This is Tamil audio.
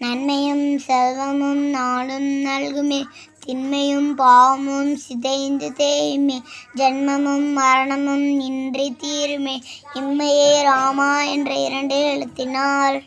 நன்மையும் செல்வமும் நாளும் நல்குமே. திண்மையும் பாவமும் சிதைந்து தேயுமே. ஜென்மமும் மரணமும் இன்றி தீருமே. இம்மையே ராமா என்ற இரண்டு எழுத்தினார்.